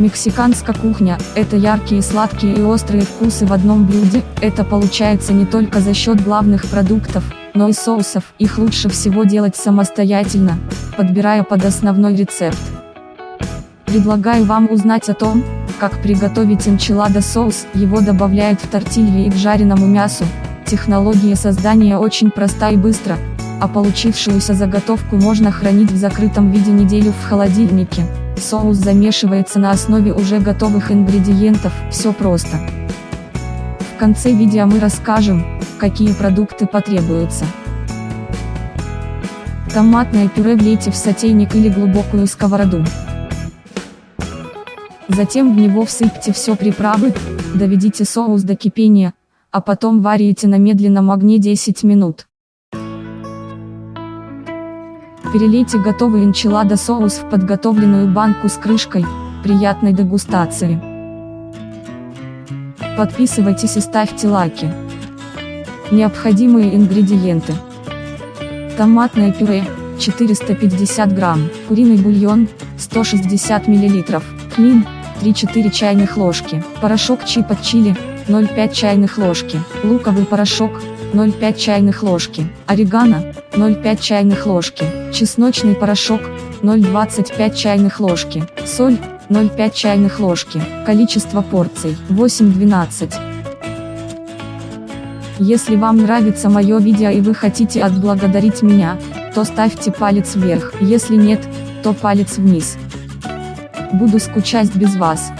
Мексиканская кухня – это яркие сладкие и острые вкусы в одном блюде, это получается не только за счет главных продуктов, но и соусов, их лучше всего делать самостоятельно, подбирая под основной рецепт. Предлагаю вам узнать о том, как приготовить энчилада соус, его добавляют в тортильи и к жареному мясу. Технология создания очень проста и быстро, а получившуюся заготовку можно хранить в закрытом виде неделю в холодильнике. Соус замешивается на основе уже готовых ингредиентов, все просто. В конце видео мы расскажем, какие продукты потребуются. Томатное пюре влейте в сотейник или глубокую сковороду. Затем в него всыпьте все приправы, доведите соус до кипения, а потом варите на медленном огне 10 минут. Перелейте готовый энчилада соус в подготовленную банку с крышкой, приятной дегустации. Подписывайтесь и ставьте лайки. Необходимые ингредиенты. Томатное пюре, 450 грамм, куриный бульон, 160 миллилитров, тмин, 3-4 чайных ложки, порошок чипа чили, 0,5 чайных ложки, луковый порошок, 0,5 чайных ложки, орегано, 0,5 чайных ложки, чесночный порошок, 0,25 чайных ложки, соль, 0,5 чайных ложки, количество порций, 8-12. Если вам нравится мое видео и вы хотите отблагодарить меня, то ставьте палец вверх, если нет, то палец вниз. Буду скучать без вас.